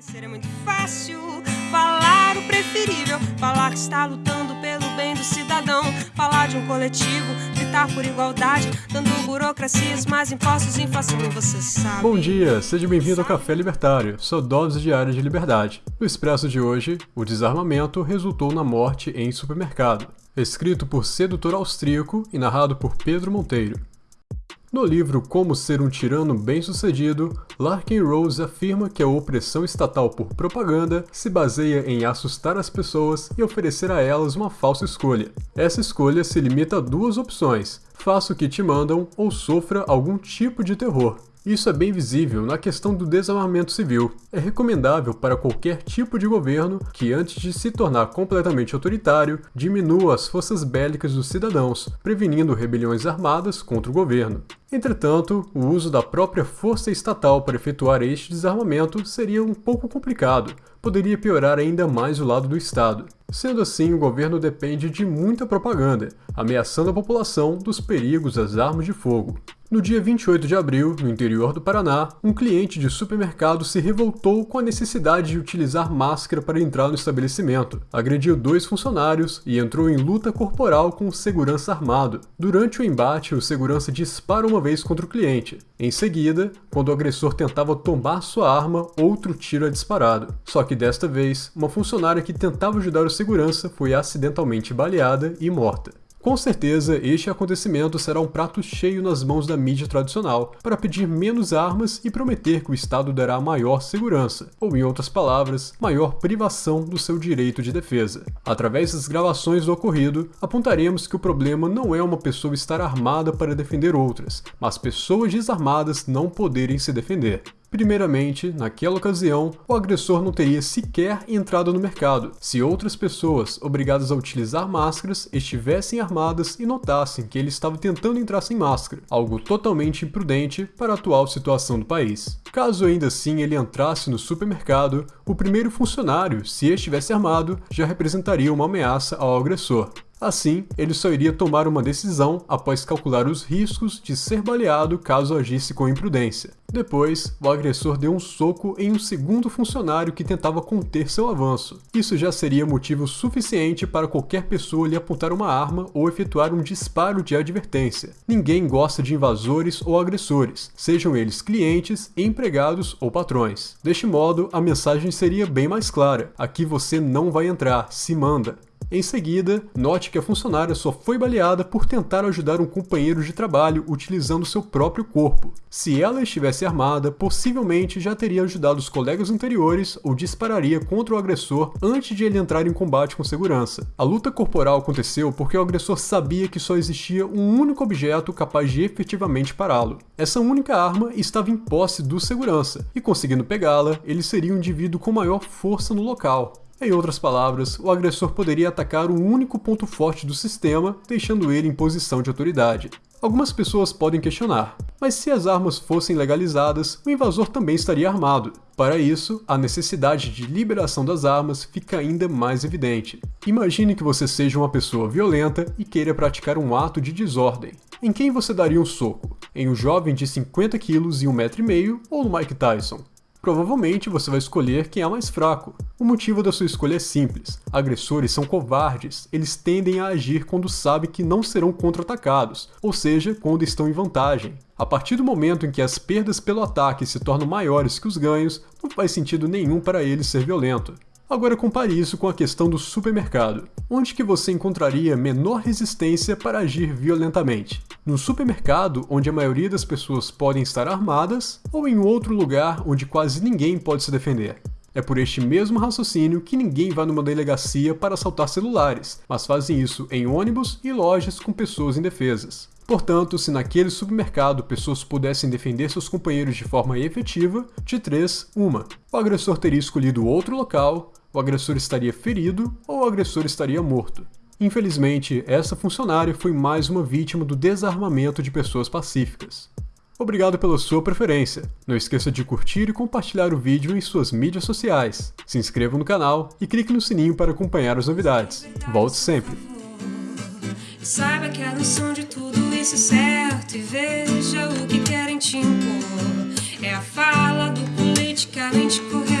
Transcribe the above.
Ser é muito fácil falar o preferível, falar que está lutando pelo bem do cidadão, falar de um coletivo, gritar por igualdade, dando burocracias, mais impostos, inflação, você sabe. Bom dia, seja bem-vindo ao Café Libertário, sua dose diária de liberdade. No Expresso de hoje, o desarmamento resultou na morte em supermercado. Escrito por sedutor austríaco e narrado por Pedro Monteiro. No livro Como Ser um Tirano Bem-Sucedido, Larkin Rose afirma que a opressão estatal por propaganda se baseia em assustar as pessoas e oferecer a elas uma falsa escolha. Essa escolha se limita a duas opções: faça o que te mandam ou sofra algum tipo de terror. Isso é bem visível na questão do desarmamento civil. É recomendável para qualquer tipo de governo que, antes de se tornar completamente autoritário, diminua as forças bélicas dos cidadãos, prevenindo rebeliões armadas contra o governo. Entretanto, o uso da própria força estatal para efetuar este desarmamento seria um pouco complicado, poderia piorar ainda mais o lado do Estado. Sendo assim, o governo depende de muita propaganda, ameaçando a população dos perigos das armas de fogo. No dia 28 de abril, no interior do Paraná, um cliente de supermercado se revoltou com a necessidade de utilizar máscara para entrar no estabelecimento, agrediu dois funcionários e entrou em luta corporal com o segurança armado. Durante o embate, o segurança dispara uma vez contra o cliente. Em seguida, quando o agressor tentava tomar sua arma, outro tiro é disparado. Só que desta vez, uma funcionária que tentava ajudar o segurança foi acidentalmente baleada e morta. Com certeza, este acontecimento será um prato cheio nas mãos da mídia tradicional, para pedir menos armas e prometer que o Estado dará maior segurança, ou em outras palavras, maior privação do seu direito de defesa. Através das gravações do ocorrido, apontaremos que o problema não é uma pessoa estar armada para defender outras, mas pessoas desarmadas não poderem se defender. Primeiramente, naquela ocasião, o agressor não teria sequer entrado no mercado se outras pessoas obrigadas a utilizar máscaras estivessem armadas e notassem que ele estava tentando entrar sem máscara, algo totalmente imprudente para a atual situação do país. Caso ainda assim ele entrasse no supermercado, o primeiro funcionário, se estivesse armado, já representaria uma ameaça ao agressor. Assim, ele só iria tomar uma decisão após calcular os riscos de ser baleado caso agisse com imprudência. Depois, o agressor deu um soco em um segundo funcionário que tentava conter seu avanço. Isso já seria motivo suficiente para qualquer pessoa lhe apontar uma arma ou efetuar um disparo de advertência. Ninguém gosta de invasores ou agressores, sejam eles clientes, empregados ou patrões. Deste modo, a mensagem seria bem mais clara: aqui você não vai entrar, se manda. Em seguida, note que a funcionária só foi baleada por tentar ajudar um companheiro de trabalho utilizando seu próprio corpo. Se ela estivesse armada, possivelmente já teria ajudado os colegas anteriores ou dispararia contra o agressor antes de ele entrar em combate com segurança. A luta corporal aconteceu porque o agressor sabia que só existia um único objeto capaz de efetivamente pará-lo. Essa única arma estava em posse do segurança, e conseguindo pegá-la, ele seria o indivíduo com maior força no local. Em outras palavras, o agressor poderia atacar o único ponto forte do sistema, deixando ele em posição de autoridade. Algumas pessoas podem questionar, mas se as armas fossem legalizadas, o invasor também estaria armado. Para isso, a necessidade de liberação das armas fica ainda mais evidente. Imagine que você seja uma pessoa violenta e queira praticar um ato de desordem. Em quem você daria um soco? Em um jovem de 50 quilos e 1,5m ou no Mike Tyson? Provavelmente você vai escolher quem é mais fraco. O motivo da sua escolha é simples. Agressores são covardes, eles tendem a agir quando sabem que não serão contra-atacados, ou seja, quando estão em vantagem. A partir do momento em que as perdas pelo ataque se tornam maiores que os ganhos, não faz sentido nenhum para eles ser violento. Agora compare isso com a questão do supermercado. Onde que você encontraria menor resistência para agir violentamente? No supermercado, onde a maioria das pessoas podem estar armadas, ou em outro lugar onde quase ninguém pode se defender? É por este mesmo raciocínio que ninguém vai numa delegacia para assaltar celulares, mas fazem isso em ônibus e lojas com pessoas indefesas. Portanto, se naquele supermercado pessoas pudessem defender seus companheiros de forma efetiva, de três, uma. O agressor teria escolhido outro local, o agressor estaria ferido ou o agressor estaria morto. Infelizmente, essa funcionária foi mais uma vítima do desarmamento de pessoas pacíficas. Obrigado pela sua preferência. Não esqueça de curtir e compartilhar o vídeo em suas mídias sociais. Se inscreva no canal e clique no sininho para acompanhar as novidades. Volte sempre! Saiba que a noção de tudo isso é certo e veja o que querem te impor. É a fala do politicamente correto.